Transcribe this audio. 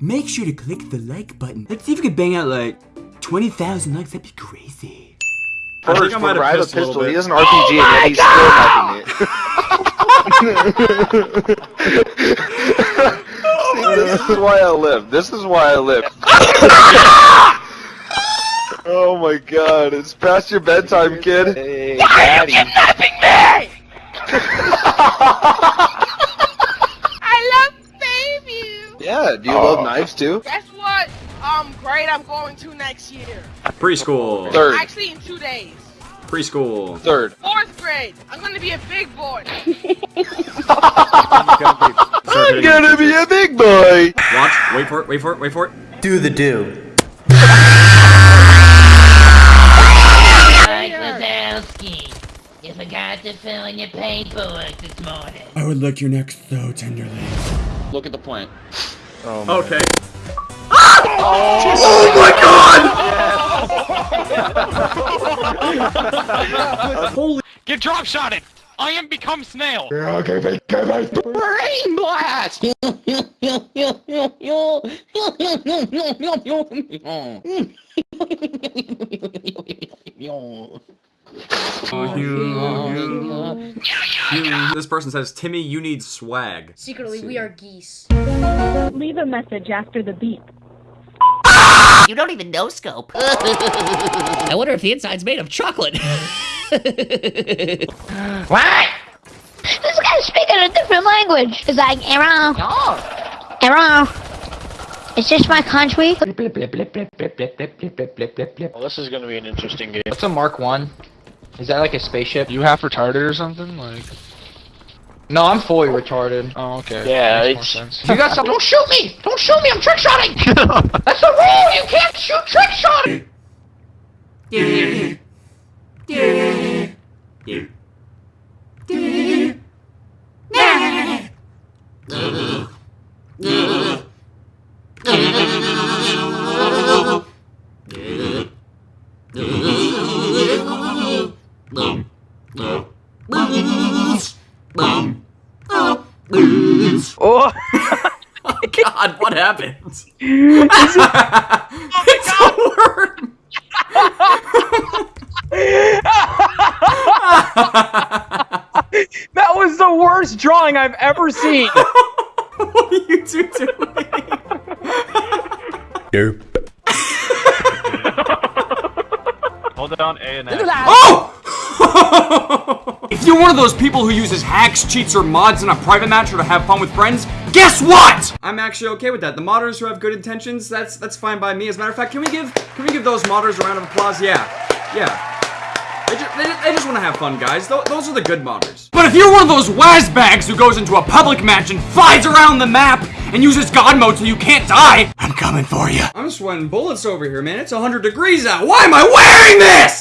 make sure to click the like button. Let's see if we can bang out like 20,000 likes. That'd be crazy. I think First, I might when have a pissed a pistol, he bit. has an RPG and yet he's oh still hacking it. this is why I live. This is why I live. oh my god, it's past your bedtime, kid. Hey, daddy. I love baby. Yeah, do you love knives too? Guess what? Um, grade I'm going to next year. Preschool. Third. Actually, in two days. Preschool. Third. Fourth grade. I'm gonna be a big boy. I'm gonna be a big boy! Watch. Wait for it. Wait for it. Wait for it. Do the do. You forgot to fill in your paperwork this morning. I would lick your neck so tenderly. Look at the plant. Oh okay. Oh my god! Holy. Get drop shotted! I am become snail! Okay. Okay. Brain blast! This person says, Timmy, you need swag. Secretly, we are geese. Leave a message after the beep. You don't even know Scope. I wonder if the inside's made of chocolate. What? This guy's speaking a different language. It's like, Aaron. Aaron. Is this my country? Well, this is gonna be an interesting game. What's a Mark 1? Is that like a spaceship? You half retarded or something? Like. No, I'm fully retarded. Oh, okay. Yeah, Makes more it's- sense. You got something? Don't shoot me! Don't shoot me! I'm trick shotting! That's the rule! You can't shoot trick shotting! Oh, oh God, what happened? it's a worm. That was the worst drawing I've ever seen. what are you two doing? Hold down A and F. Oh! If you're one of those people who uses hacks, cheats, or mods in a private match or to have fun with friends, guess what? I'm actually okay with that. The modders who have good intentions, that's that's fine by me. As a matter of fact, can we give can we give those modders a round of applause? Yeah, yeah. They just, they, they just want to have fun, guys. Th those are the good modders. But if you're one of those wazbags who goes into a public match and flies around the map and uses God mode so you can't die, I'm coming for you. I'm sweating bullets over here, man. It's 100 degrees out. Why am I wearing this?